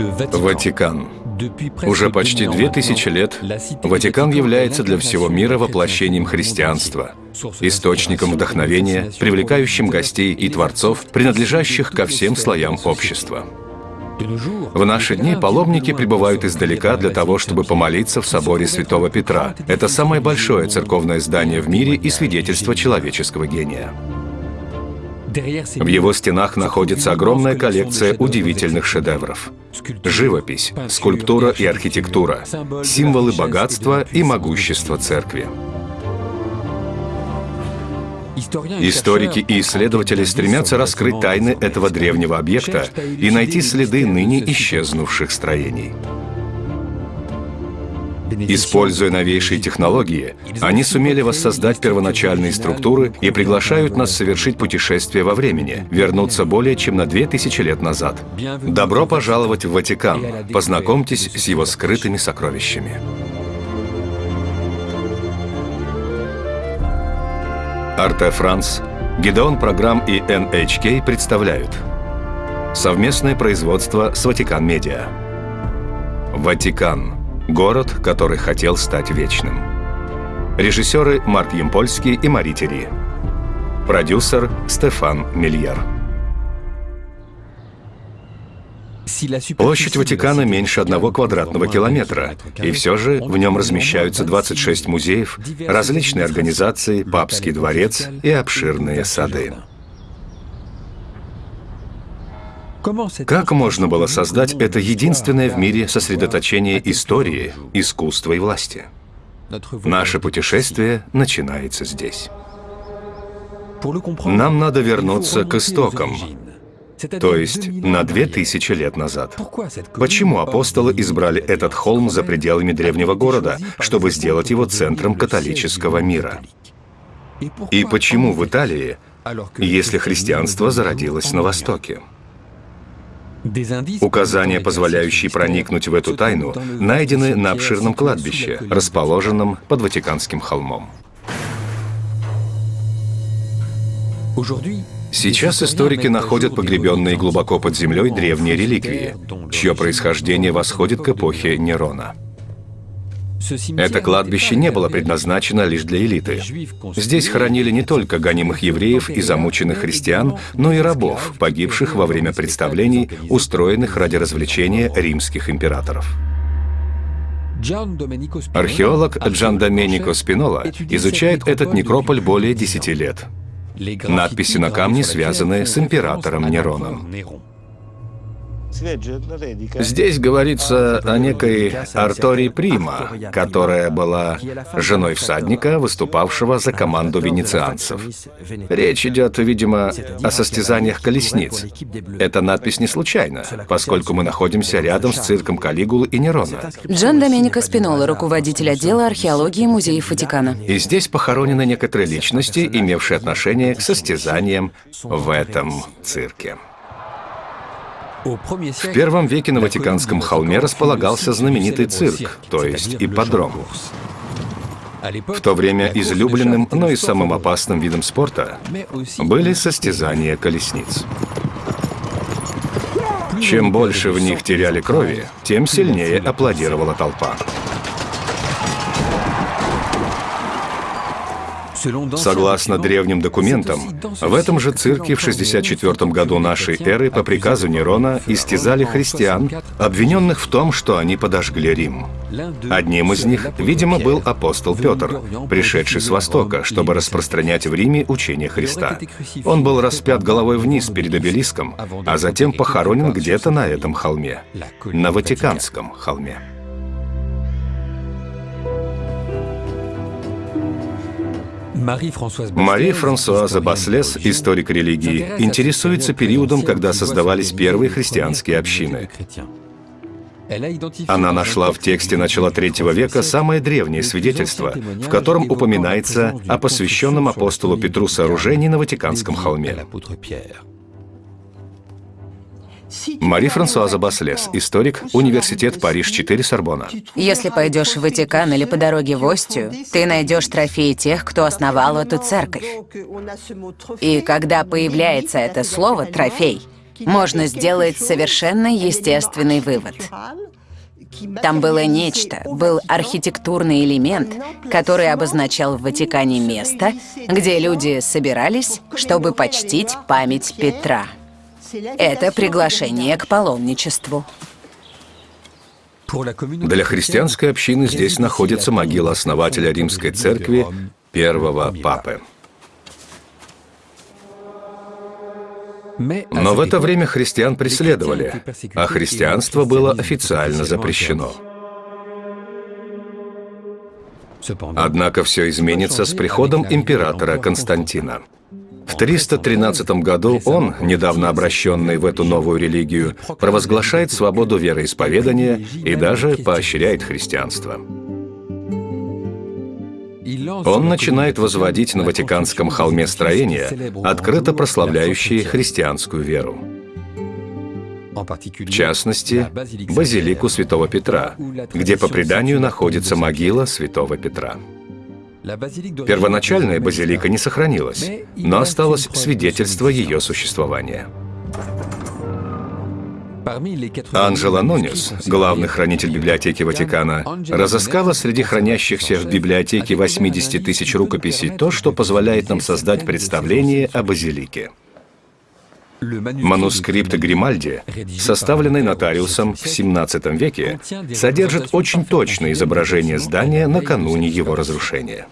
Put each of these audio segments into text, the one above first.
Ватикан. Уже почти две тысячи лет Ватикан является для всего мира воплощением христианства, источником вдохновения, привлекающим гостей и творцов, принадлежащих ко всем слоям общества. В наши дни паломники прибывают издалека для того, чтобы помолиться в соборе Святого Петра. Это самое большое церковное здание в мире и свидетельство человеческого гения. В его стенах находится огромная коллекция удивительных шедевров. Живопись, скульптура и архитектура, символы богатства и могущества церкви. Историки и исследователи стремятся раскрыть тайны этого древнего объекта и найти следы ныне исчезнувших строений. Используя новейшие технологии, они сумели воссоздать первоначальные структуры и приглашают нас совершить путешествие во времени, вернуться более чем на 2000 лет назад. Добро пожаловать в Ватикан. Познакомьтесь с его скрытыми сокровищами. Арте Франс, Гидеон Программ и NHK представляют совместное производство с Ватикан Медиа. Ватикан – Город, который хотел стать вечным. Режиссеры Марк Емпольский и Мари Тери. Продюсер Стефан Мильер. Площадь Ватикана меньше одного квадратного километра, и все же в нем размещаются 26 музеев, различные организации, папский дворец и обширные сады. Как можно было создать это единственное в мире сосредоточение истории, искусства и власти? Наше путешествие начинается здесь. Нам надо вернуться к истокам, то есть на две тысячи лет назад. Почему апостолы избрали этот холм за пределами древнего города, чтобы сделать его центром католического мира? И почему в Италии, если христианство зародилось на Востоке? Указания, позволяющие проникнуть в эту тайну, найдены на обширном кладбище, расположенном под Ватиканским холмом. Сейчас историки находят погребенные глубоко под землей древние реликвии, чье происхождение восходит к эпохе Нерона. Это кладбище не было предназначено лишь для элиты. Здесь хоронили не только гонимых евреев и замученных христиан, но и рабов, погибших во время представлений, устроенных ради развлечения римских императоров. Археолог Джан Доменико Спинола изучает этот некрополь более 10 лет. Надписи на камне связаны с императором Нероном. Здесь говорится о некой Артори Прима, которая была женой всадника, выступавшего за команду венецианцев. Речь идет, видимо, о состязаниях колесниц. Эта надпись не случайна, поскольку мы находимся рядом с цирком Калигулы и Нерона. Джон Доменико Спинола, руководитель отдела археологии музеев Ватикана. И здесь похоронены некоторые личности, имевшие отношение к состязаниям в этом цирке. В первом веке на Ватиканском холме располагался знаменитый цирк, то есть ипподром. В то время излюбленным, но и самым опасным видом спорта были состязания колесниц. Чем больше в них теряли крови, тем сильнее аплодировала толпа. Согласно древним документам, в этом же цирке в 64 году нашей эры по приказу Нерона истязали христиан, обвиненных в том, что они подожгли Рим. Одним из них, видимо, был апостол Петр, пришедший с Востока, чтобы распространять в Риме учение Христа. Он был распят головой вниз перед обелиском, а затем похоронен где-то на этом холме, на Ватиканском холме. Мари Франсуаза Баслес, историк религии, интересуется периодом, когда создавались первые христианские общины. Она нашла в тексте начала третьего века самое древнее свидетельство, в котором упоминается о посвященном апостолу Петру сооружении на Ватиканском холме. Мари Франсуаза Баслес, историк, университет Париж-4, Сорбона. Если пойдешь в Ватикан или по дороге в Остию, ты найдешь трофеи тех, кто основал эту церковь. И когда появляется это слово «трофей», можно сделать совершенно естественный вывод. Там было нечто, был архитектурный элемент, который обозначал в Ватикане место, где люди собирались, чтобы почтить память Петра. Это приглашение к паломничеству. Для христианской общины здесь находится могила основателя римской церкви, первого папы. Но в это время христиан преследовали, а христианство было официально запрещено. Однако все изменится с приходом императора Константина. В 313 году он, недавно обращенный в эту новую религию, провозглашает свободу вероисповедания и даже поощряет христианство. Он начинает возводить на Ватиканском холме строения, открыто прославляющие христианскую веру. В частности, базилику Святого Петра, где по преданию находится могила Святого Петра. Первоначальная базилика не сохранилась, но осталось свидетельство ее существования. Анжела Нунес, главный хранитель библиотеки Ватикана, разыскала среди хранящихся в библиотеке 80 тысяч рукописей то, что позволяет нам создать представление о базилике. Манускрипт Гримальди, составленный нотариусом в 17 веке, содержит очень точное изображение здания накануне его разрушения.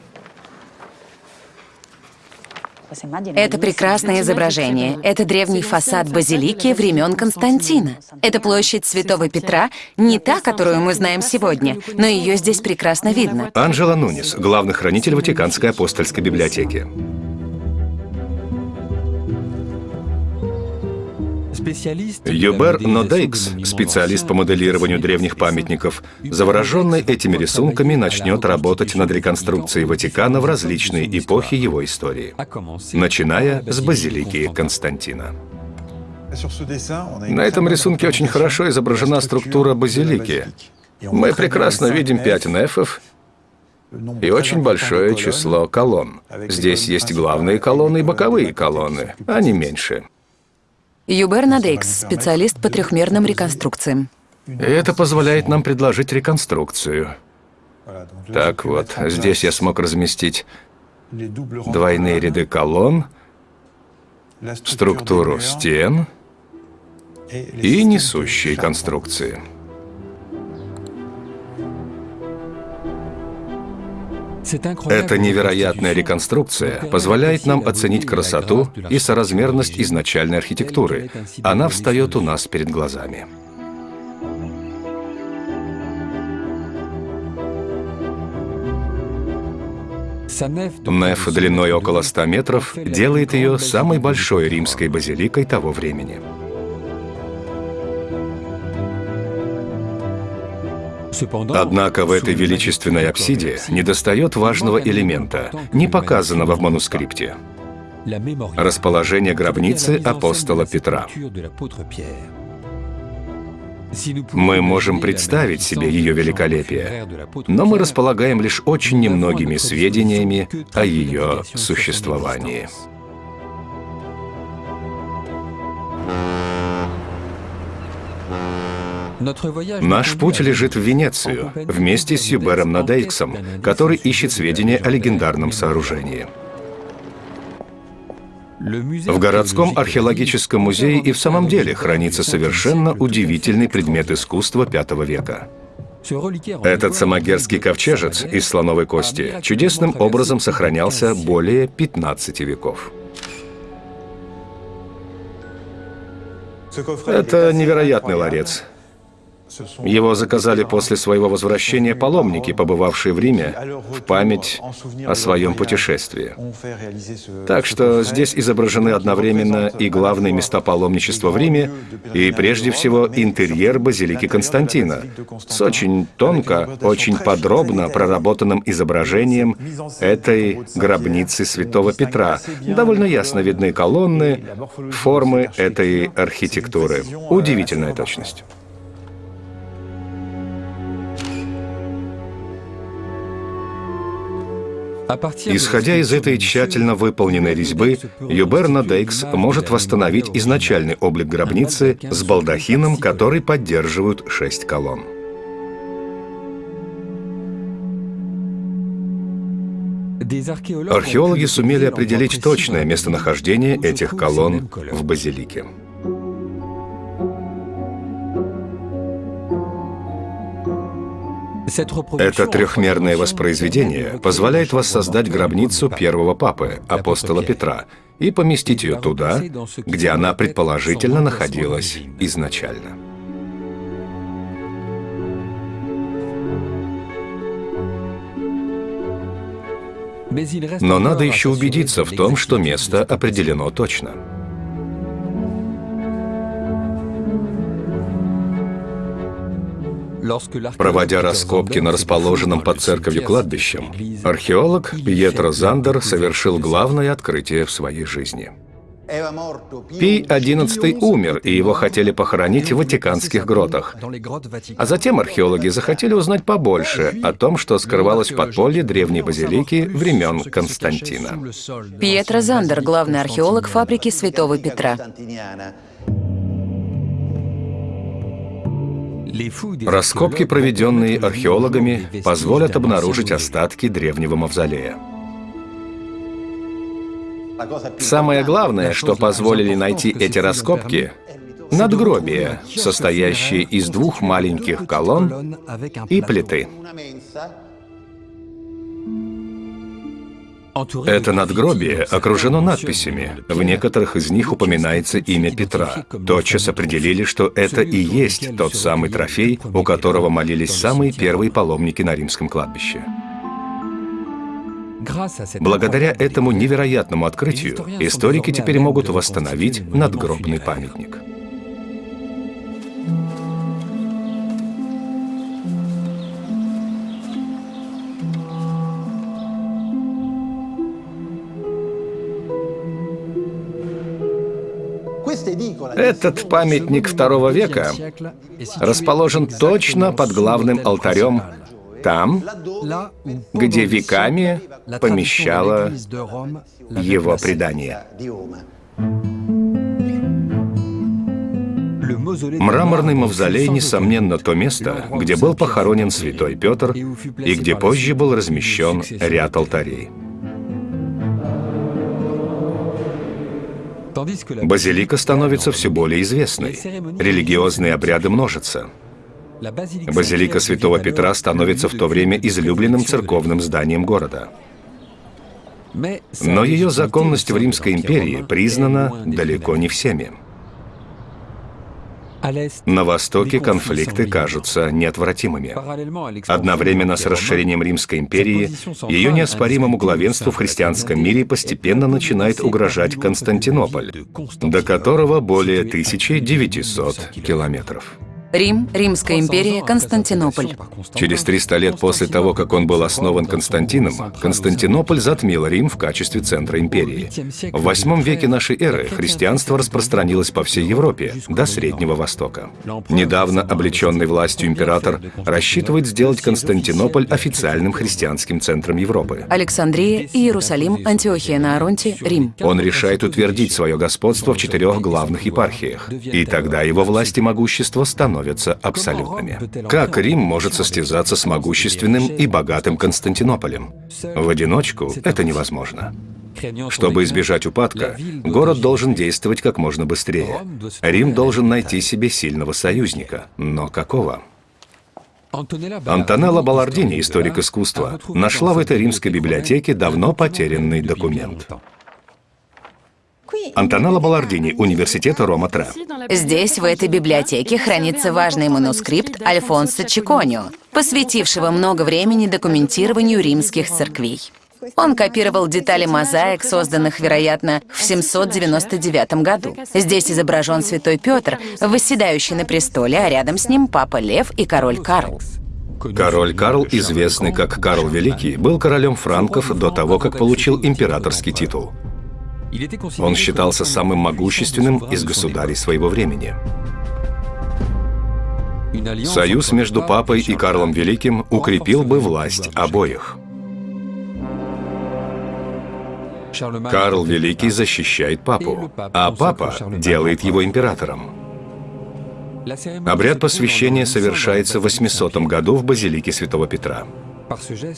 Это прекрасное изображение. Это древний фасад базилики времен Константина. Это площадь Святого Петра, не та, которую мы знаем сегодня, но ее здесь прекрасно видно. Анжела Нунис, главный хранитель Ватиканской апостольской библиотеки. Юбер Нодейкс, специалист по моделированию древних памятников, завороженный этими рисунками, начнет работать над реконструкцией Ватикана в различные эпохи его истории, начиная с базилики Константина. На этом рисунке очень хорошо изображена структура базилики. Мы прекрасно видим пять нефов и очень большое число колонн. Здесь есть главные колонны и боковые колонны, они меньше. Юбер Надейкс, специалист по трехмерным реконструкциям. это позволяет нам предложить реконструкцию. Так вот, здесь я смог разместить двойные ряды колонн, структуру стен и несущие конструкции. Эта невероятная реконструкция позволяет нам оценить красоту и соразмерность изначальной архитектуры. Она встает у нас перед глазами. Неф длиной около 100 метров делает ее самой большой римской базиликой того времени. Однако в этой величественной апсиде недостает важного элемента, не показанного в манускрипте – расположение гробницы апостола Петра. Мы можем представить себе ее великолепие, но мы располагаем лишь очень немногими сведениями о ее существовании. Наш путь лежит в Венецию, вместе с Юбером Надейксом, который ищет сведения о легендарном сооружении. В городском археологическом музее и в самом деле хранится совершенно удивительный предмет искусства V века. Этот самогерский ковчежец из слоновой кости чудесным образом сохранялся более 15 веков. Это невероятный ларец. Его заказали после своего возвращения паломники, побывавшие в Риме, в память о своем путешествии. Так что здесь изображены одновременно и главные места паломничества в Риме, и прежде всего интерьер базилики Константина с очень тонко, очень подробно проработанным изображением этой гробницы святого Петра. Довольно ясно видны колонны, формы этой архитектуры. Удивительная точность. Исходя из этой тщательно выполненной резьбы, Юберна Дейкс может восстановить изначальный облик гробницы с балдахином, который поддерживают шесть колонн. Археологи сумели определить точное местонахождение этих колонн в базилике. Это трехмерное воспроизведение позволяет воссоздать гробницу первого папы, апостола Петра, и поместить ее туда, где она предположительно находилась изначально. Но надо еще убедиться в том, что место определено точно. Проводя раскопки на расположенном под церковью кладбищем, археолог Пьетро Зандер совершил главное открытие в своей жизни. Пий XI умер, и его хотели похоронить в Ватиканских гротах. А затем археологи захотели узнать побольше о том, что скрывалось в подполье древней базилики времен Константина. Пьетро Зандер, главный археолог фабрики Святого Петра. Раскопки, проведенные археологами, позволят обнаружить остатки древнего мавзолея. Самое главное, что позволили найти эти раскопки — надгробие, состоящее из двух маленьких колонн и плиты. Это надгробие окружено надписями. В некоторых из них упоминается имя Петра. Тотчас определили, что это и есть тот самый трофей, у которого молились самые первые паломники на римском кладбище. Благодаря этому невероятному открытию историки теперь могут восстановить надгробный памятник. Этот памятник второго века расположен точно под главным алтарем, там, где веками помещало его предание. Мраморный мавзолей, несомненно, то место, где был похоронен святой Петр и где позже был размещен ряд алтарей. Базилика становится все более известной. Религиозные обряды множатся. Базилика Святого Петра становится в то время излюбленным церковным зданием города. Но ее законность в Римской империи признана далеко не всеми. На Востоке конфликты кажутся неотвратимыми. Одновременно с расширением Римской империи, ее неоспоримому главенству в христианском мире постепенно начинает угрожать Константинополь, до которого более 1900 километров. Рим, Римская империя, Константинополь. Через 300 лет после того, как он был основан Константином, Константинополь затмил Рим в качестве центра империи. В восьмом веке нашей эры христианство распространилось по всей Европе, до Среднего Востока. Недавно облеченный властью император рассчитывает сделать Константинополь официальным христианским центром Европы. Александрия, Иерусалим, Антиохия на Аронте, Рим. Он решает утвердить свое господство в четырех главных епархиях. И тогда его власть и могущество становятся становятся абсолютными. Как Рим может состязаться с могущественным и богатым Константинополем? В одиночку это невозможно. Чтобы избежать упадка, город должен действовать как можно быстрее. Рим должен найти себе сильного союзника. Но какого? Антонелла Балардини, историк искусства, нашла в этой римской библиотеке давно потерянный документ. Антонелла Балардини, Университета Рома-Тре. Здесь, в этой библиотеке, хранится важный манускрипт Альфонсо Чиконио, посвятившего много времени документированию римских церквей. Он копировал детали мозаик, созданных, вероятно, в 799 году. Здесь изображен святой Петр, восседающий на престоле, а рядом с ним папа Лев и король Карл. Король Карл, известный как Карл Великий, был королем франков до того, как получил императорский титул. Он считался самым могущественным из государей своего времени. Союз между папой и Карлом Великим укрепил бы власть обоих. Карл Великий защищает папу, а папа делает его императором. Обряд посвящения совершается в 800 году в базилике Святого Петра.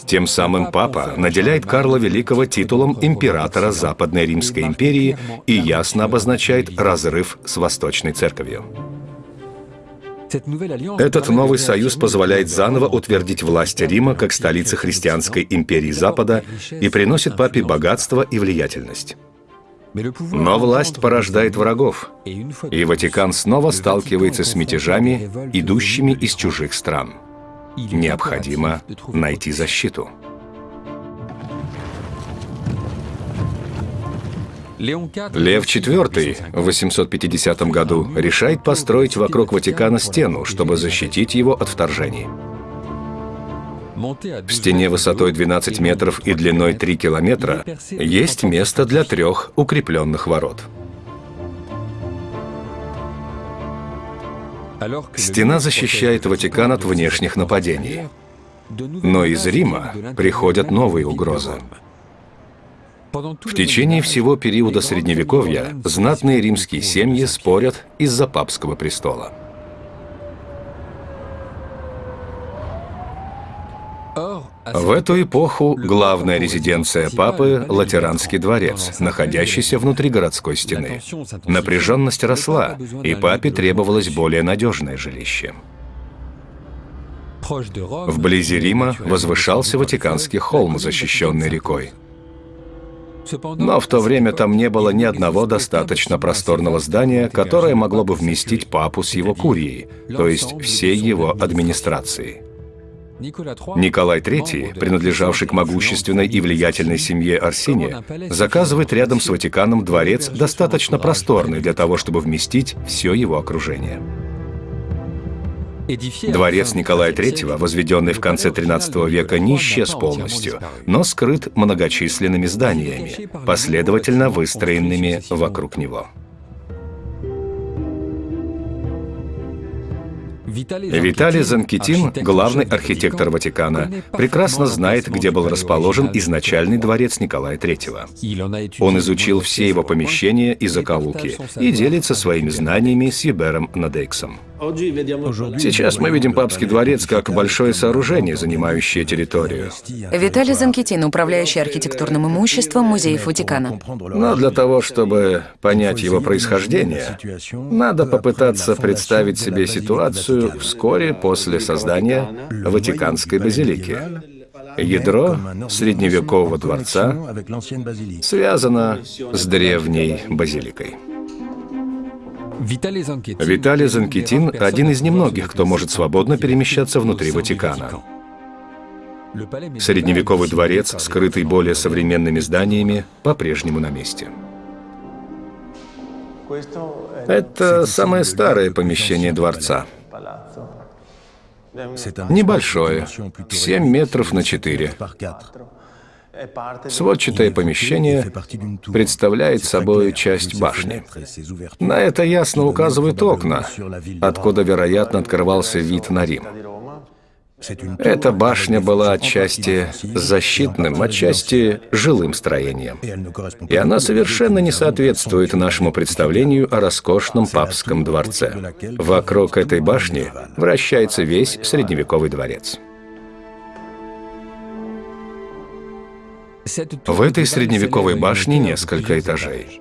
Тем самым папа наделяет Карла Великого титулом императора Западной Римской империи и ясно обозначает разрыв с Восточной Церковью. Этот новый союз позволяет заново утвердить власть Рима как столицы христианской империи Запада и приносит папе богатство и влиятельность. Но власть порождает врагов, и Ватикан снова сталкивается с мятежами, идущими из чужих стран. Необходимо найти защиту. Лев IV в 850 году решает построить вокруг Ватикана стену, чтобы защитить его от вторжений. В стене высотой 12 метров и длиной 3 километра есть место для трех укрепленных ворот. Стена защищает Ватикан от внешних нападений. Но из Рима приходят новые угрозы. В течение всего периода Средневековья знатные римские семьи спорят из-за папского престола. В эту эпоху главная резиденция папы — Латеранский дворец, находящийся внутри городской стены. Напряженность росла, и папе требовалось более надежное жилище. Вблизи Рима возвышался Ватиканский холм, защищенный рекой. Но в то время там не было ни одного достаточно просторного здания, которое могло бы вместить папу с его курией, то есть всей его администрацией. Николай III, принадлежавший к могущественной и влиятельной семье Арсения, заказывает рядом с Ватиканом дворец, достаточно просторный для того, чтобы вместить все его окружение. Дворец Николая III, возведенный в конце XIII века, не исчез полностью, но скрыт многочисленными зданиями, последовательно выстроенными вокруг него. Виталий Занкитин, главный архитектор Ватикана, прекрасно знает, где был расположен изначальный дворец Николая III. Он изучил все его помещения и закоулки и делится своими знаниями с Ебером Надейксом. Сейчас мы видим папский дворец как большое сооружение, занимающее территорию. Виталий Занкитин, управляющий архитектурным имуществом музеев Ватикана. Но для того, чтобы понять его происхождение, надо попытаться представить себе ситуацию вскоре после создания Ватиканской базилики. Ядро средневекового дворца связано с древней базиликой. Виталий Занкетин – один из немногих, кто может свободно перемещаться внутри Ватикана. Средневековый дворец, скрытый более современными зданиями, по-прежнему на месте. Это самое старое помещение дворца. Небольшое, 7 метров на 4. Сводчатое помещение представляет собой часть башни. На это ясно указывают окна, откуда, вероятно, открывался вид на Рим. Эта башня была отчасти защитным, отчасти жилым строением. И она совершенно не соответствует нашему представлению о роскошном папском дворце. Вокруг этой башни вращается весь средневековый дворец. В этой средневековой башне несколько этажей.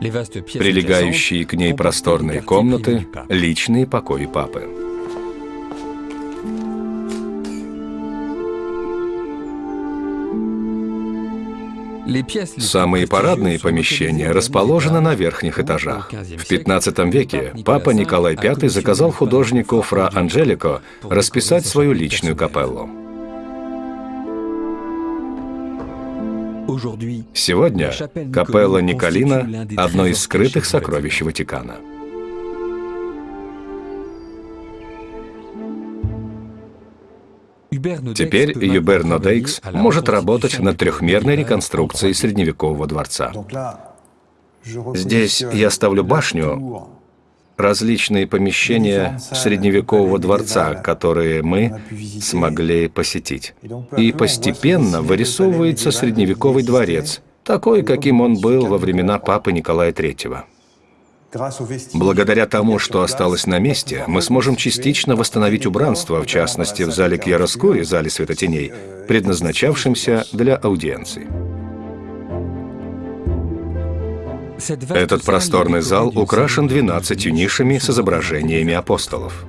Прилегающие к ней просторные комнаты — личные покои папы. Самые парадные помещения расположены на верхних этажах. В 15 веке папа Николай V заказал художнику Фра Анджелико расписать свою личную капеллу. Сегодня капелла Николина – одно из скрытых сокровищ Ватикана. Теперь Юбер Нодейкс может работать над трехмерной реконструкцией средневекового дворца. Здесь я ставлю башню, различные помещения средневекового дворца, которые мы смогли посетить. И постепенно вырисовывается средневековый дворец, такой, каким он был во времена папы Николая III. Благодаря тому, что осталось на месте, мы сможем частично восстановить убранство, в частности, в зале Кьяроскури, зале светотеней, предназначавшемся для аудиенции. Этот просторный зал украшен 12 нишами с изображениями апостолов.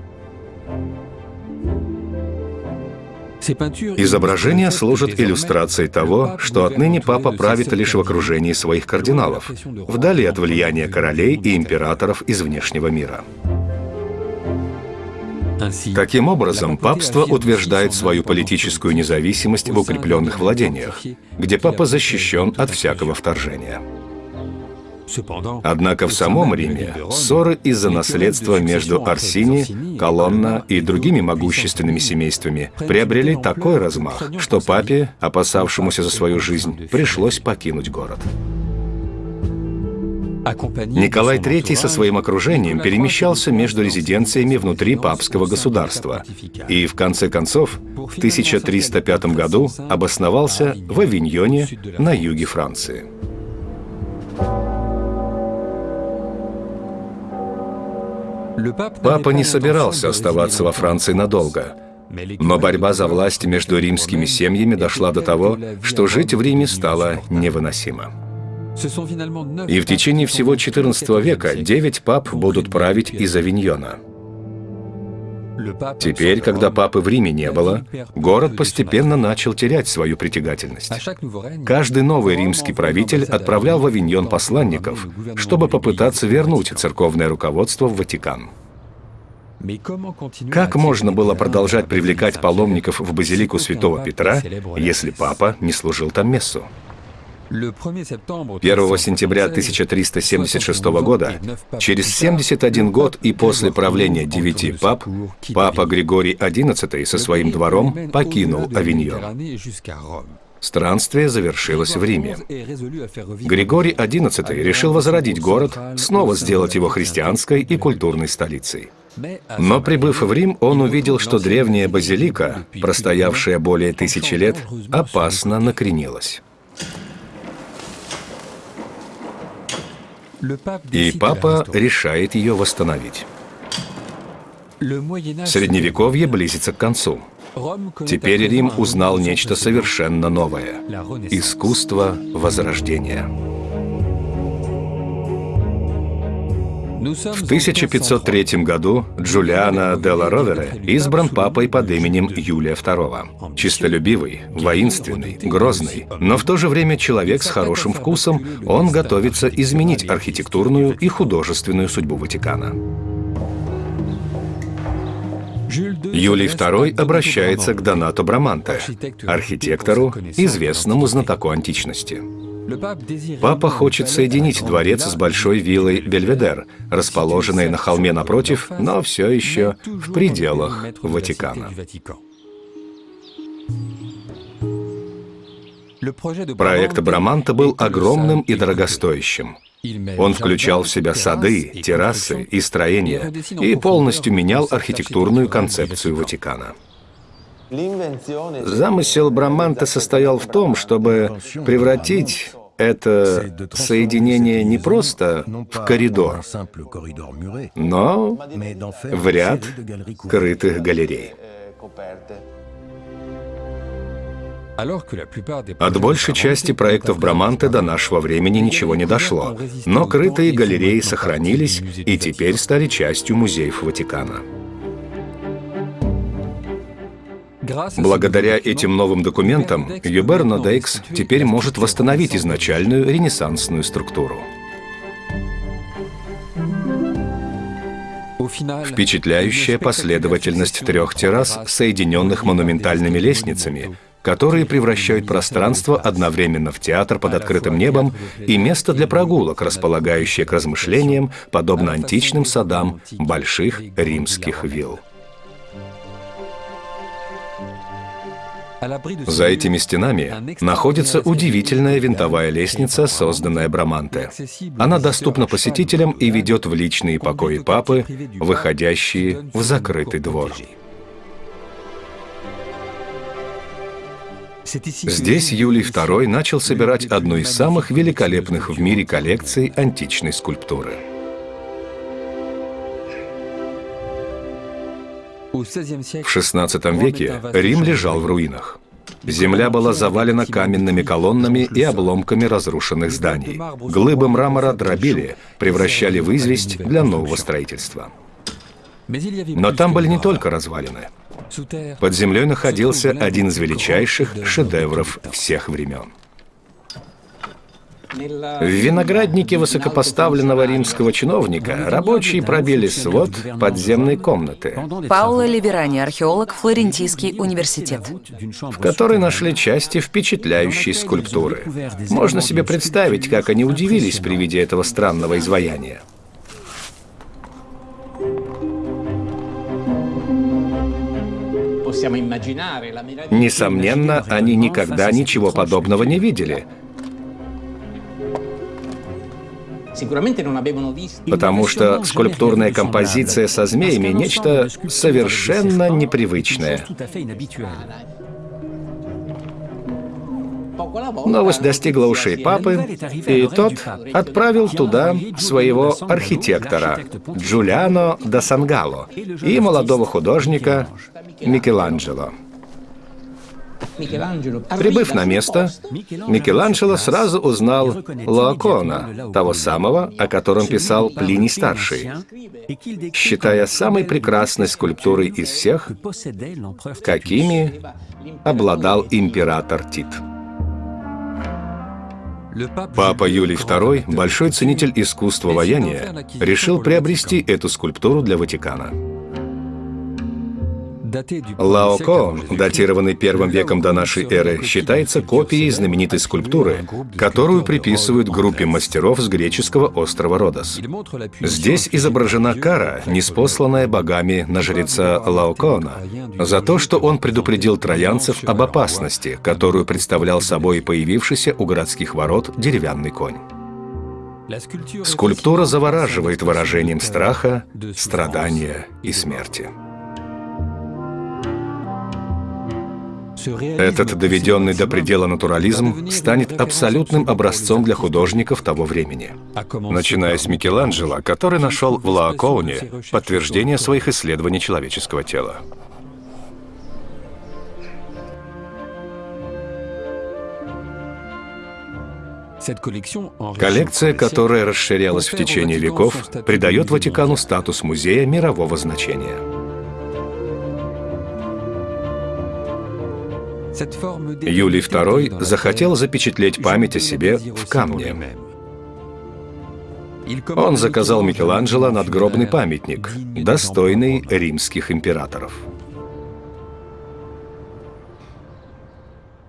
Изображения служат иллюстрацией того, что отныне папа правит лишь в окружении своих кардиналов, вдали от влияния королей и императоров из внешнего мира. Таким образом, папство утверждает свою политическую независимость в укрепленных владениях, где папа защищен от всякого вторжения. Однако в самом Риме ссоры из-за наследства между Арсини, Колонна и другими могущественными семействами приобрели такой размах, что папе, опасавшемуся за свою жизнь, пришлось покинуть город. Николай III со своим окружением перемещался между резиденциями внутри папского государства. и, в конце концов, в 1305 году обосновался в Авиньоне на юге Франции. Папа не собирался оставаться во Франции надолго, но борьба за власть между римскими семьями дошла до того, что жить в Риме стало невыносимо. И в течение всего XIV века девять пап будут править из Авиньона – Теперь, когда папы в Риме не было, город постепенно начал терять свою притягательность. Каждый новый римский правитель отправлял в Авиньон посланников, чтобы попытаться вернуть церковное руководство в Ватикан. Как можно было продолжать привлекать паломников в базилику святого Петра, если папа не служил там мессу? 1 сентября 1376 года, через 71 год и после правления девяти пап, папа Григорий XI со своим двором покинул Авиньон. Странствие завершилось в Риме. Григорий XI решил возродить город, снова сделать его христианской и культурной столицей. Но прибыв в Рим, он увидел, что древняя базилика, простоявшая более тысячи лет, опасно накренилась. И папа решает ее восстановить. Средневековье близится к концу. Теперь Рим узнал нечто совершенно новое — искусство Возрождения. В 1503 году Джулиано ла Ровере избран папой под именем Юлия II. Чистолюбивый, воинственный, грозный, но в то же время человек с хорошим вкусом, он готовится изменить архитектурную и художественную судьбу Ватикана. Юлий II обращается к Донато Браманте, архитектору, известному знатоку античности. Папа хочет соединить дворец с большой виллой Бельведер, расположенной на холме напротив, но все еще в пределах Ватикана. Проект Браманта был огромным и дорогостоящим. Он включал в себя сады, террасы и строения и полностью менял архитектурную концепцию Ватикана. Замысел Браманта состоял в том, чтобы превратить это соединение не просто в коридор, но в ряд крытых галерей. От большей части проектов Браманте до нашего времени ничего не дошло, но крытые галереи сохранились и теперь стали частью музеев Ватикана. Благодаря этим новым документам Юбер Нодейкс теперь может восстановить изначальную ренессансную структуру. Впечатляющая последовательность трех террас, соединенных монументальными лестницами, которые превращают пространство одновременно в театр под открытым небом и место для прогулок, располагающее к размышлениям, подобно античным садам больших римских вилл. За этими стенами находится удивительная винтовая лестница, созданная Браманте. Она доступна посетителям и ведет в личные покои папы, выходящие в закрытый двор. Здесь Юлий II начал собирать одну из самых великолепных в мире коллекций античной скульптуры. В XVI веке Рим лежал в руинах. Земля была завалена каменными колоннами и обломками разрушенных зданий. Глыбы мрамора дробили, превращали в известь для нового строительства. Но там были не только развалины. Под землей находился один из величайших шедевров всех времен. В винограднике высокопоставленного римского чиновника рабочие пробили свод подземной комнаты, Пауло Ливерани, археолог, Флорентийский университет. в которой нашли части впечатляющей скульптуры. Можно себе представить, как они удивились при виде этого странного изваяния. Несомненно, они никогда ничего подобного не видели, потому что скульптурная композиция со змеями — нечто совершенно непривычное. Новость достигла ушей папы, и тот отправил туда своего архитектора Джулиано да Сангало и молодого художника Микеланджело. Прибыв на место, Микеланджело сразу узнал Лоакона, того самого, о котором писал Плиний Старший, считая самой прекрасной скульптурой из всех, какими обладал император Тит. Папа Юлий II, большой ценитель искусства ваяния, решил приобрести эту скульптуру для Ватикана. Лаоко, датированный первым веком до нашей эры, считается копией знаменитой скульптуры, которую приписывают группе мастеров с греческого острова Родос. Здесь изображена кара, неспосланная богами на жреца Лаокоона, за то, что он предупредил троянцев об опасности, которую представлял собой появившийся у городских ворот деревянный конь. Скульптура завораживает выражением страха, страдания и смерти. Этот доведенный до предела натурализм станет абсолютным образцом для художников того времени. Начиная с Микеланджело, который нашел в Лаокоуне подтверждение своих исследований человеческого тела. Коллекция, которая расширялась в течение веков, придает Ватикану статус музея мирового значения. Юлий II захотел запечатлеть память о себе в камне. Он заказал Микеланджело надгробный памятник, достойный римских императоров.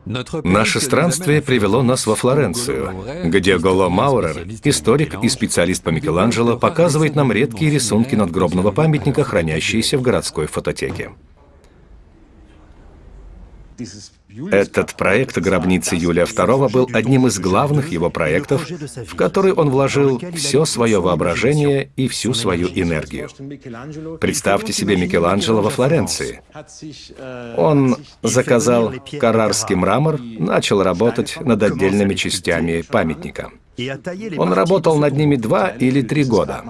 Наше странствие привело нас во Флоренцию, где Голо Маурер, историк и специалист по Микеланджело, показывает нам редкие рисунки надгробного памятника, хранящиеся в городской фототеке. Этот проект гробницы Юлия II был одним из главных его проектов, в который он вложил все свое воображение и всю свою энергию. Представьте себе Микеланджело во Флоренции. Он заказал карарский мрамор, начал работать над отдельными частями памятника. Он работал над ними два или три года.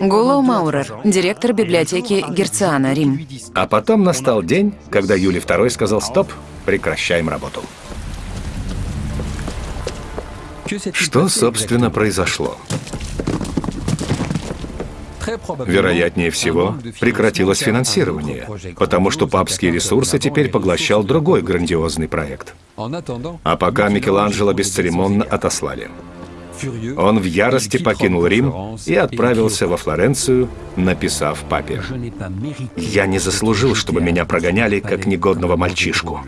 Гуло Маурер, директор библиотеки Герциана, Рим. А потом настал день, когда Юлий II сказал «Стоп, прекращаем работу». Что, собственно, произошло? Вероятнее всего, прекратилось финансирование, потому что папские ресурсы теперь поглощал другой грандиозный проект. А пока Микеланджело бесцеремонно отослали. Он в ярости покинул Рим и отправился во Флоренцию, написав папе. «Я не заслужил, чтобы меня прогоняли, как негодного мальчишку.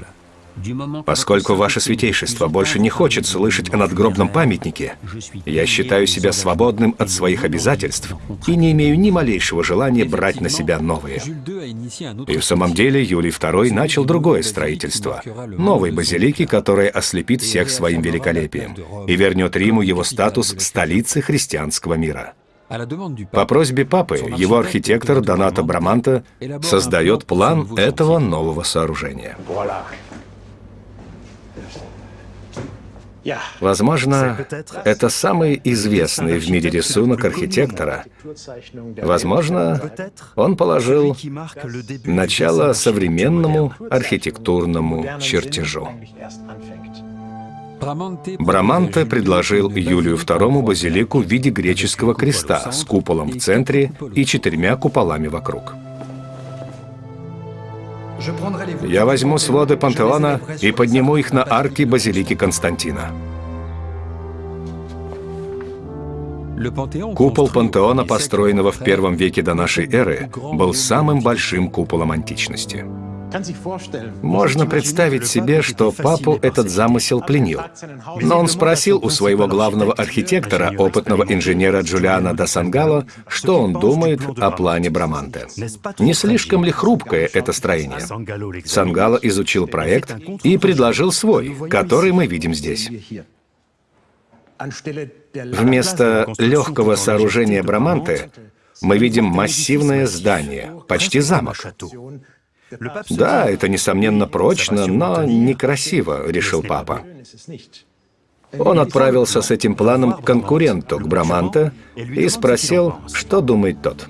Поскольку Ваше Святейшество больше не хочет слышать о надгробном памятнике, я считаю себя свободным от своих обязательств и не имею ни малейшего желания брать на себя новые. И в самом деле Юлий II начал другое строительство, новой базилики, которая ослепит всех своим великолепием и вернет Риму его статус столицы христианского мира. По просьбе папы, его архитектор Донато Браманта создает план этого нового сооружения. Возможно, это самый известный в мире рисунок архитектора. Возможно, он положил начало современному архитектурному чертежу. Браманте предложил Юлию II базилику в виде греческого креста с куполом в центре и четырьмя куполами вокруг. Я возьму своды пантеона и подниму их на арки базилики Константина. Купол пантеона, построенного в первом веке до нашей эры, был самым большим куполом античности. Можно представить себе, что папу этот замысел пленил. Но он спросил у своего главного архитектора, опытного инженера Джулиана да Сангало, что он думает о плане Браманте. Не слишком ли хрупкое это строение? Сангало изучил проект и предложил свой, который мы видим здесь. Вместо легкого сооружения Браманте мы видим массивное здание, почти замок. Да, это, несомненно, прочно, но некрасиво, решил папа. Он отправился с этим планом к конкуренту, к Браманте, и спросил, что думает тот.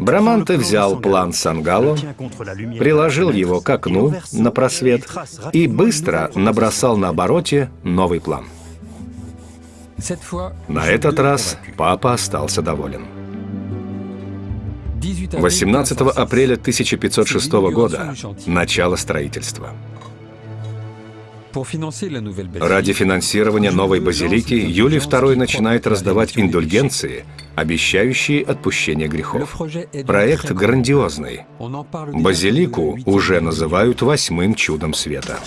Браманте взял план Сангало, приложил его к окну на просвет и быстро набросал на обороте новый план. На этот раз папа остался доволен. 18 апреля 1506 года – начало строительства. Ради финансирования новой базилики Юлий II начинает раздавать индульгенции, обещающие отпущение грехов. Проект грандиозный. Базилику уже называют восьмым чудом света.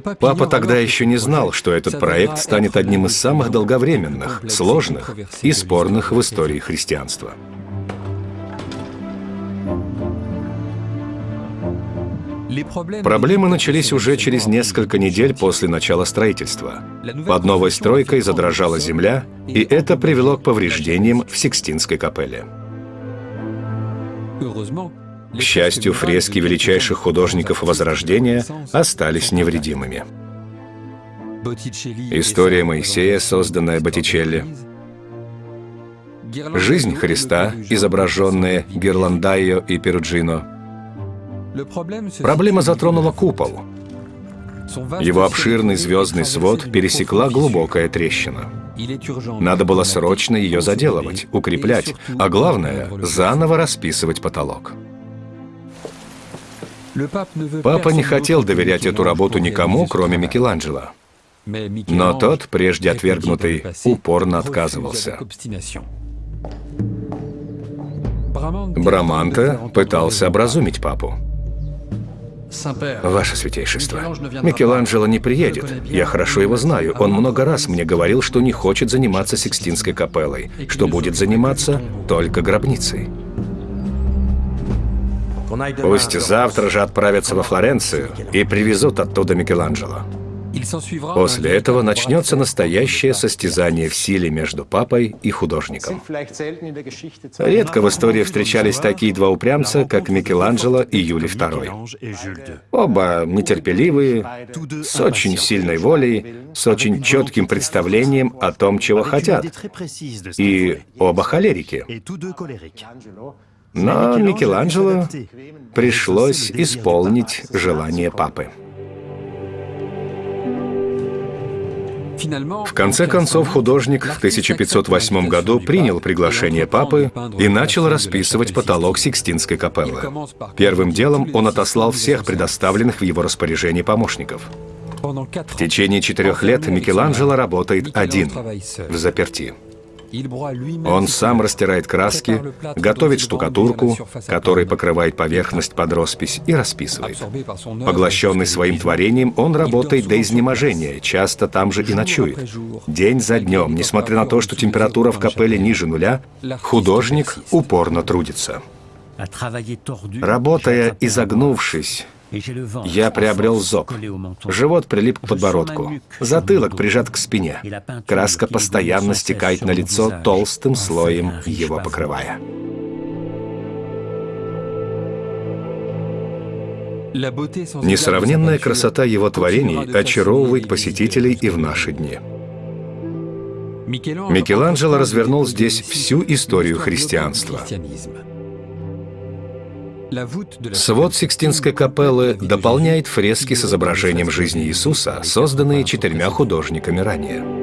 Папа тогда еще не знал, что этот проект станет одним из самых долговременных, сложных и спорных в истории христианства. Проблемы начались уже через несколько недель после начала строительства. Под новой стройкой задрожала земля, и это привело к повреждениям в Сикстинской капелле. К счастью, фрески величайших художников Возрождения остались невредимыми. История Моисея, созданная Боттичелли, Жизнь Христа, изображенная Герландайо и Перуджино. Проблема затронула купол. Его обширный звездный свод пересекла глубокая трещина. Надо было срочно ее заделывать, укреплять, а главное, заново расписывать потолок. Папа не хотел доверять эту работу никому, кроме Микеланджело. Но тот, прежде отвергнутый, упорно отказывался. Браманте пытался образумить папу. Ваше Святейшество, Микеланджело не приедет. Я хорошо его знаю. Он много раз мне говорил, что не хочет заниматься Сикстинской капеллой, что будет заниматься только гробницей. Пусть завтра же отправятся во Флоренцию и привезут оттуда Микеланджело. После этого начнется настоящее состязание в силе между папой и художником. Редко в истории встречались такие два упрямца, как Микеланджело и Юлий II. Оба нетерпеливые, с очень сильной волей, с очень четким представлением о том, чего хотят. И оба холерики. Но Микеланджело пришлось исполнить желание папы. В конце концов, художник в 1508 году принял приглашение папы и начал расписывать потолок Сикстинской капеллы. Первым делом он отослал всех предоставленных в его распоряжении помощников. В течение четырех лет Микеланджело работает один, в заперти. Он сам растирает краски, готовит штукатурку, которой покрывает поверхность под роспись и расписывает. Поглощенный своим творением, он работает до изнеможения, часто там же и ночует. День за днем, несмотря на то, что температура в капелле ниже нуля, художник упорно трудится. Работая изогнувшись, я приобрел зоб. Живот прилип к подбородку. Затылок прижат к спине. Краска постоянно стекает на лицо толстым слоем, его покрывая. Несравненная красота его творений очаровывает посетителей и в наши дни. Микеланджело развернул здесь всю историю христианства. Свод Сикстинской капеллы дополняет фрески с изображением жизни Иисуса, созданные четырьмя художниками ранее.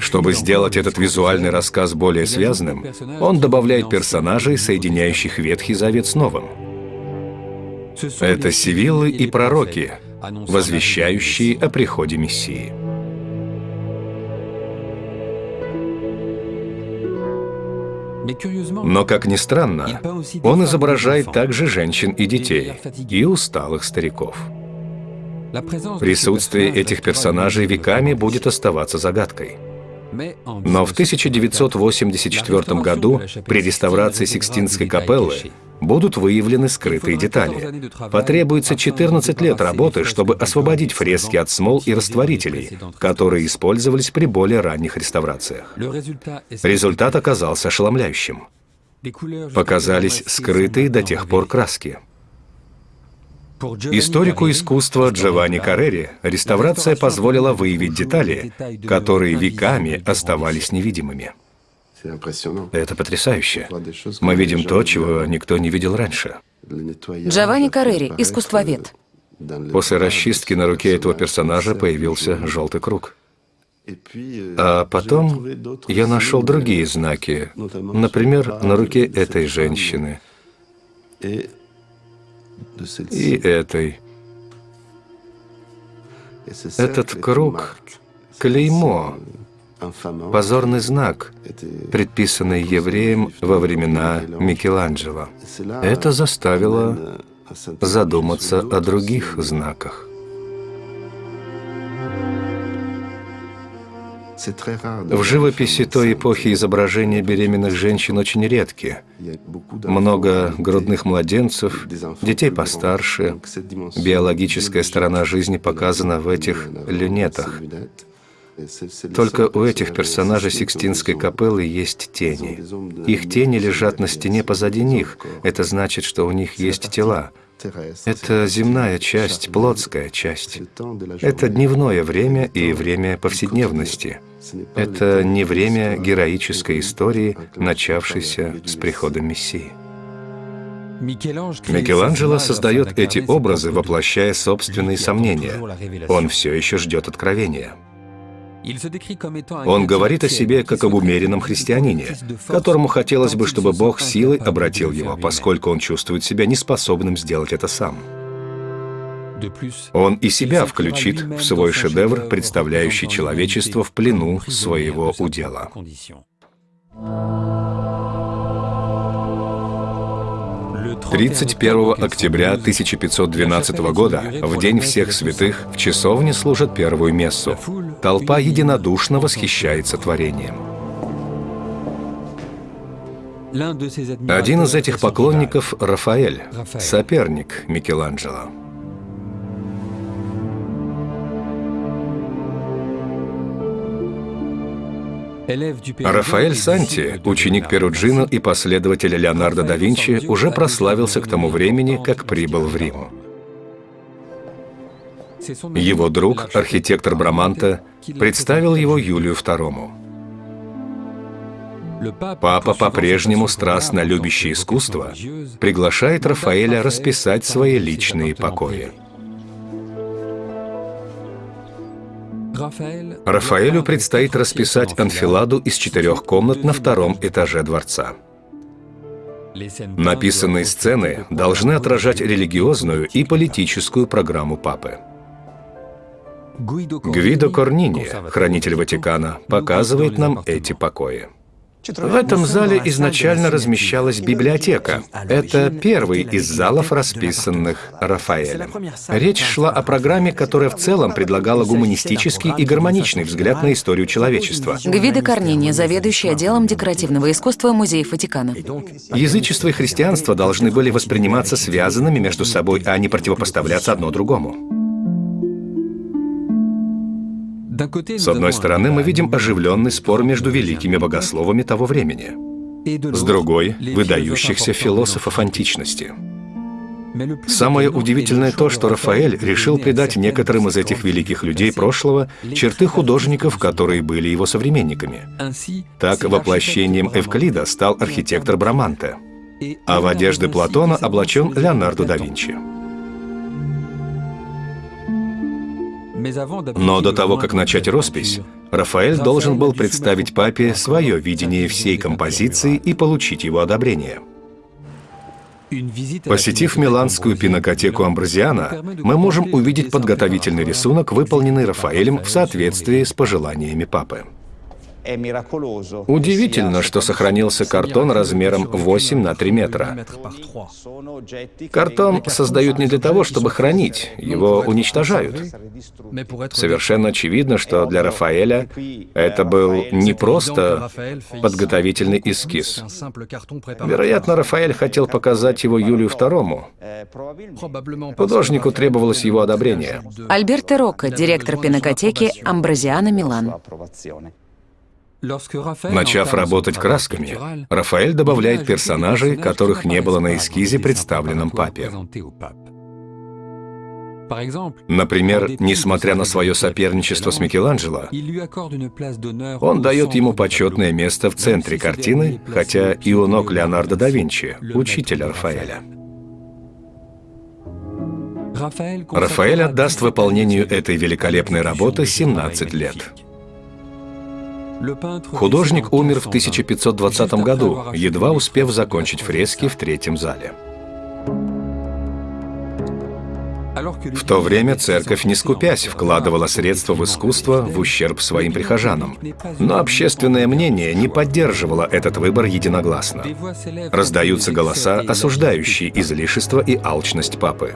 Чтобы сделать этот визуальный рассказ более связанным, он добавляет персонажей, соединяющих Ветхий Завет с Новым. Это сивиллы и пророки, возвещающие о приходе Мессии. Но, как ни странно, он изображает также женщин и детей, и усталых стариков. Присутствие этих персонажей веками будет оставаться загадкой. Но в 1984 году при реставрации Сикстинской капеллы будут выявлены скрытые детали. Потребуется 14 лет работы, чтобы освободить фрески от смол и растворителей, которые использовались при более ранних реставрациях. Результат оказался ошеломляющим. Показались скрытые до тех пор краски. Историку искусства Джованни Каррери реставрация позволила выявить детали, которые веками оставались невидимыми. Это потрясающе. Мы видим то, чего никто не видел раньше. Джованни Каррери, искусствовед. После расчистки на руке этого персонажа появился желтый круг. А потом я нашел другие знаки, например, на руке этой женщины и этой. Этот круг — клеймо, позорный знак, предписанный евреям во времена Микеланджело. Это заставило задуматься о других знаках. В живописи той эпохи изображения беременных женщин очень редки. Много грудных младенцев, детей постарше. Биологическая сторона жизни показана в этих люнетах. Только у этих персонажей Сикстинской капеллы есть тени. Их тени лежат на стене позади них. Это значит, что у них есть тела. Это земная часть, плотская часть. Это дневное время и время повседневности. Это не время героической истории, начавшейся с приходом Мессии. Микеланджело создает эти образы, воплощая собственные сомнения. Он все еще ждет откровения. Он говорит о себе как об умеренном христианине, которому хотелось бы, чтобы Бог силой обратил его, поскольку он чувствует себя неспособным сделать это сам. Он и себя включит в свой шедевр, представляющий человечество в плену своего удела. 31 октября 1512 года, в День всех святых, в часовне служат первую мессу. Толпа единодушно восхищается творением. Один из этих поклонников — Рафаэль, соперник Микеланджело. Рафаэль Санти, ученик Перуджино и последователь Леонардо да Винчи, уже прославился к тому времени, как прибыл в Рим. Его друг, архитектор Браманта, представил его Юлию II. Папа, по-прежнему страстно любящий искусство, приглашает Рафаэля расписать свои личные покои. Рафаэлю предстоит расписать анфиладу из четырех комнат на втором этаже дворца. Написанные сцены должны отражать религиозную и политическую программу папы. Гвидо Корнини, хранитель Ватикана, показывает нам эти покои. В этом зале изначально размещалась библиотека. Это первый из залов, расписанных Рафаэлем. Речь шла о программе, которая в целом предлагала гуманистический и гармоничный взгляд на историю человечества. Гвидо Корнини, заведующий отделом декоративного искусства Музея Ватикана. Язычество и христианство должны были восприниматься связанными между собой, а не противопоставляться одно другому. С одной стороны, мы видим оживленный спор между великими богословами того времени. С другой — выдающихся философов античности. Самое удивительное то, что Рафаэль решил придать некоторым из этих великих людей прошлого черты художников, которые были его современниками. Так воплощением Эвклида стал архитектор Браманте, а в одежды Платона облачен Леонардо да Винчи. Но до того, как начать роспись, Рафаэль должен был представить папе свое видение всей композиции и получить его одобрение. Посетив миланскую пинокотеку Амбразиана, мы можем увидеть подготовительный рисунок, выполненный Рафаэлем в соответствии с пожеланиями папы. Удивительно, что сохранился картон размером 8 на 3 метра. Картон создают не для того, чтобы хранить, его уничтожают. Совершенно очевидно, что для Рафаэля это был не просто подготовительный эскиз. Вероятно, Рафаэль хотел показать его Юлию II. Художнику требовалось его одобрение. Альберто Рокко, директор пинокотеки Амбразиана Милан. Начав работать красками, Рафаэль добавляет персонажей, которых не было на эскизе, представленном папе. Например, несмотря на свое соперничество с Микеланджело, он дает ему почетное место в центре картины, хотя и у ног Леонардо да Винчи, учителя Рафаэля. Рафаэль отдаст выполнению этой великолепной работы 17 лет. Художник умер в 1520 году, едва успев закончить фрески в третьем зале. В то время церковь, не скупясь, вкладывала средства в искусство в ущерб своим прихожанам. Но общественное мнение не поддерживало этот выбор единогласно. Раздаются голоса, осуждающие излишество и алчность папы.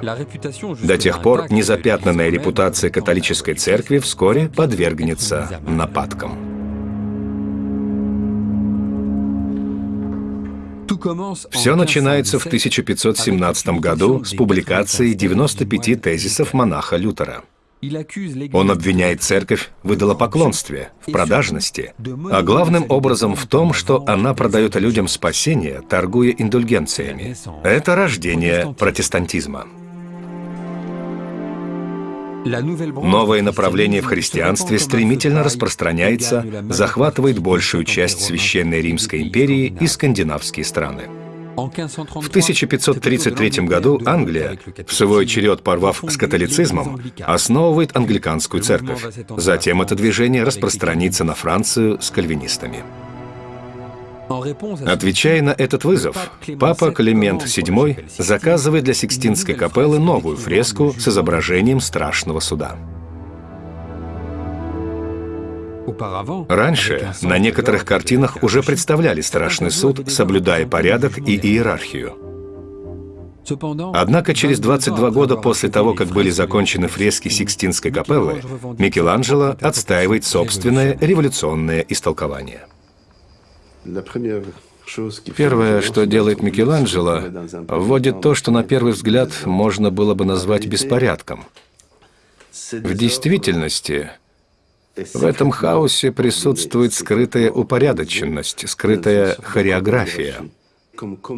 До тех пор незапятнанная репутация католической церкви вскоре подвергнется нападкам. Все начинается в 1517 году с публикации 95 тезисов монаха Лютера. Он обвиняет церковь в идолопоклонстве, в продажности, а главным образом в том, что она продает людям спасение, торгуя индульгенциями. Это рождение протестантизма. Новое направление в христианстве стремительно распространяется, захватывает большую часть Священной Римской империи и скандинавские страны. В 1533 году Англия, в свой черед порвав с католицизмом, основывает англиканскую церковь. Затем это движение распространится на Францию с кальвинистами. Отвечая на этот вызов, папа Климент VII заказывает для Сикстинской капеллы новую фреску с изображением страшного суда. Раньше на некоторых картинах уже представляли страшный суд, соблюдая порядок и иерархию. Однако через 22 года после того, как были закончены фрески Сикстинской капеллы, Микеланджело отстаивает собственное революционное истолкование. Первое, что делает Микеланджело, вводит то, что на первый взгляд можно было бы назвать беспорядком. В действительности, в этом хаосе присутствует скрытая упорядоченность, скрытая хореография.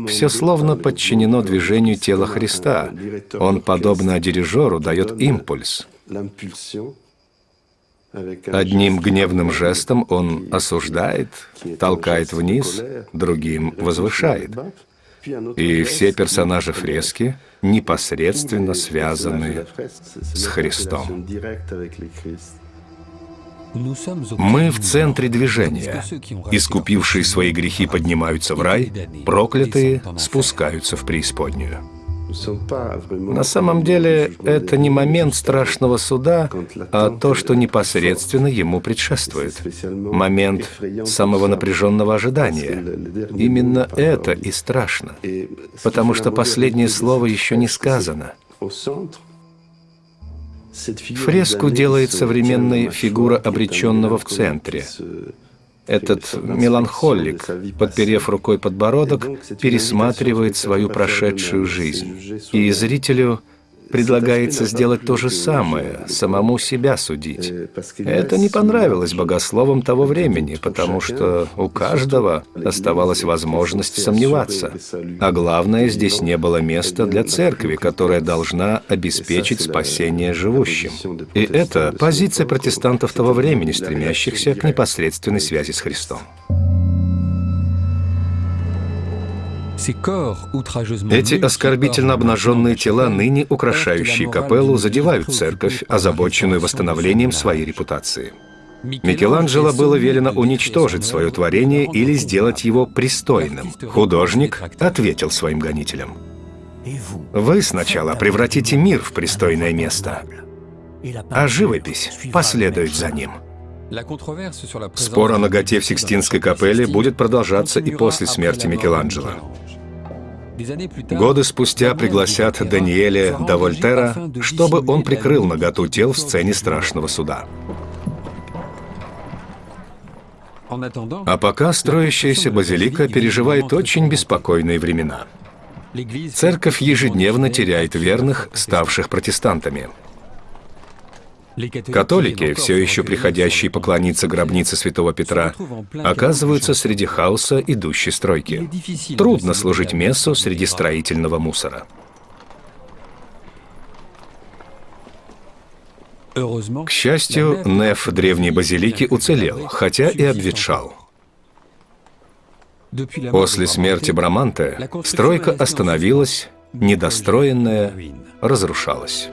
Все словно подчинено движению тела Христа. Он, подобно дирижеру, дает импульс. Одним гневным жестом он осуждает, толкает вниз, другим возвышает. И все персонажи фрески непосредственно связаны с Христом. Мы в центре движения. Искупившие свои грехи поднимаются в рай, проклятые спускаются в преисподнюю. На самом деле, это не момент страшного суда, а то, что непосредственно ему предшествует. Момент самого напряженного ожидания. Именно это и страшно, потому что последнее слово еще не сказано. Фреску делает современной фигура обреченного в центре. Этот меланхолик, подперев рукой подбородок, пересматривает свою прошедшую жизнь. И зрителю предлагается сделать то же самое, самому себя судить. Это не понравилось богословам того времени, потому что у каждого оставалась возможность сомневаться. А главное, здесь не было места для церкви, которая должна обеспечить спасение живущим. И это позиция протестантов того времени, стремящихся к непосредственной связи с Христом. Эти оскорбительно обнаженные тела, ныне украшающие капеллу, задевают церковь, озабоченную восстановлением своей репутации. Микеланджело было велено уничтожить свое творение или сделать его пристойным. Художник ответил своим гонителям. «Вы сначала превратите мир в пристойное место, а живопись последует за ним». Спор о ноготе в Сикстинской капелле будет продолжаться и после смерти Микеланджело. Годы спустя пригласят Даниэля до Вольтера, чтобы он прикрыл наготу тел в сцене страшного суда. А пока строящаяся базилика переживает очень беспокойные времена. Церковь ежедневно теряет верных, ставших протестантами. Католики, все еще приходящие поклониться гробнице святого Петра, оказываются среди хаоса идущей стройки. Трудно служить мессу среди строительного мусора. К счастью, неф древней базилики уцелел, хотя и обветшал. После смерти Браманте стройка остановилась, недостроенная разрушалась.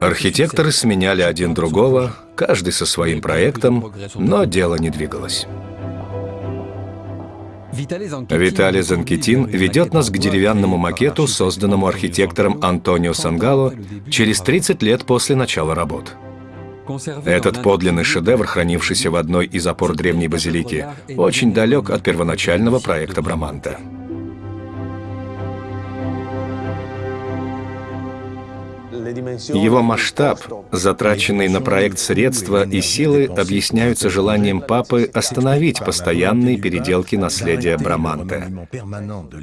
Архитекторы сменяли один другого, каждый со своим проектом, но дело не двигалось. Виталий Занкетин ведет нас к деревянному макету, созданному архитектором Антонио Сангало через 30 лет после начала работ. Этот подлинный шедевр, хранившийся в одной из опор древней базилики, очень далек от первоначального проекта Браманта. Его масштаб, затраченные на проект средства и силы объясняются желанием папы остановить постоянные переделки наследия Браманте.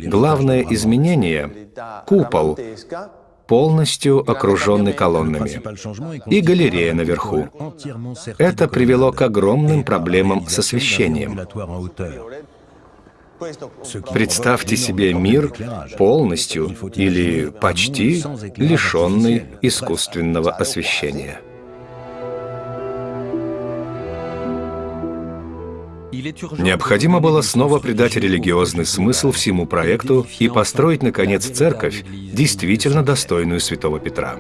Главное изменение — купол, полностью окруженный колоннами, и галерея наверху. Это привело к огромным проблемам с освещением. Представьте себе мир полностью или почти лишенный искусственного освещения. Необходимо было снова придать религиозный смысл всему проекту и построить, наконец, церковь, действительно достойную святого Петра.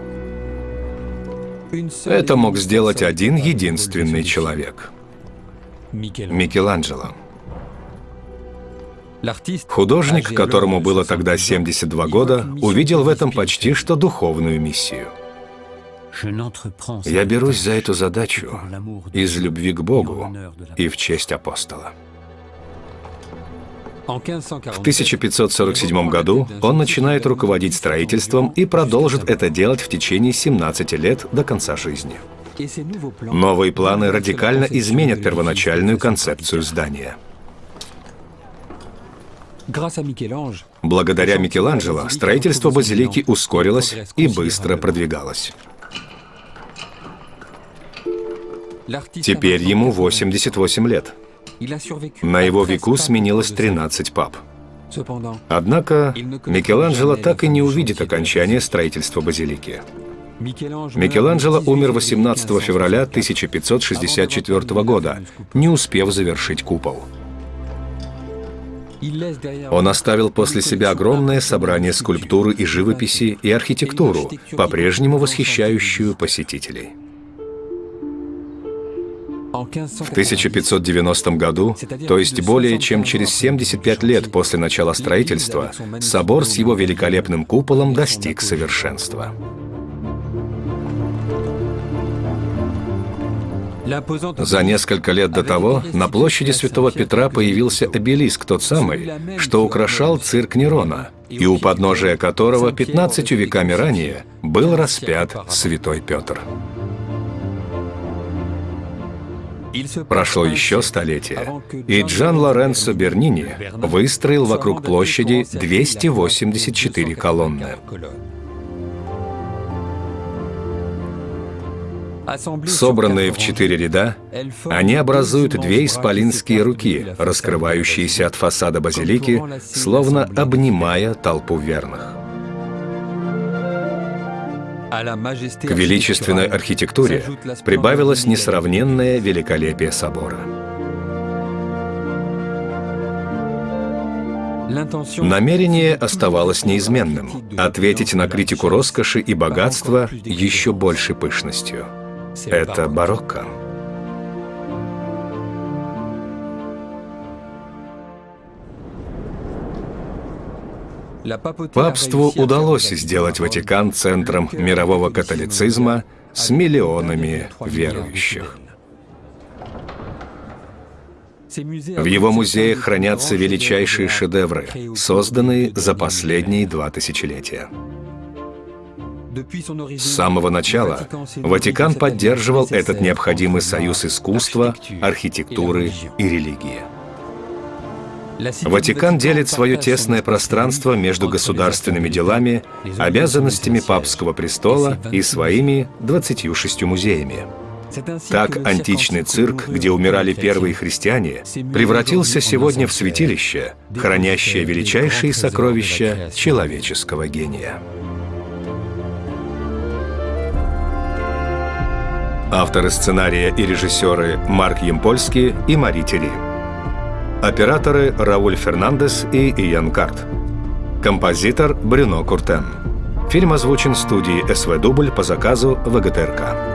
Это мог сделать один единственный человек — Микеланджело. Художник, которому было тогда 72 года, увидел в этом почти что духовную миссию. Я берусь за эту задачу из любви к Богу и в честь апостола. В 1547 году он начинает руководить строительством и продолжит это делать в течение 17 лет до конца жизни. Новые планы радикально изменят первоначальную концепцию здания. Благодаря Микеланджело строительство базилики ускорилось и быстро продвигалось. Теперь ему 88 лет. На его веку сменилось 13 пап. Однако Микеланджело так и не увидит окончания строительства базилики. Микеланджело умер 18 февраля 1564 года, не успев завершить купол. Он оставил после себя огромное собрание скульптуры и живописи и архитектуру, по-прежнему восхищающую посетителей. В 1590 году, то есть более чем через 75 лет после начала строительства, собор с его великолепным куполом достиг совершенства. За несколько лет до того на площади Святого Петра появился обелиск, тот самый, что украшал цирк Нерона, и у подножия которого 15 веками ранее был распят Святой Петр. Прошло еще столетие, и Джан Лоренцо Бернини выстроил вокруг площади 284 колонны. Собранные в четыре ряда, они образуют две исполинские руки, раскрывающиеся от фасада базилики, словно обнимая толпу верных. К величественной архитектуре прибавилось несравненное великолепие собора. Намерение оставалось неизменным — ответить на критику роскоши и богатства еще большей пышностью. Это барокко. Папству удалось сделать Ватикан центром мирового католицизма с миллионами верующих. В его музеях хранятся величайшие шедевры, созданные за последние два тысячелетия. С самого начала Ватикан поддерживал этот необходимый союз искусства, архитектуры и религии. Ватикан делит свое тесное пространство между государственными делами, обязанностями папского престола и своими 26 музеями. Так античный цирк, где умирали первые христиане, превратился сегодня в святилище, хранящее величайшие сокровища человеческого гения. Авторы сценария и режиссеры Марк Емпольский и Мари Тери. Операторы Рауль Фернандес и Иан Карт. Композитор Брюно Куртен. Фильм озвучен студией СВ Дубль по заказу ВГТРК.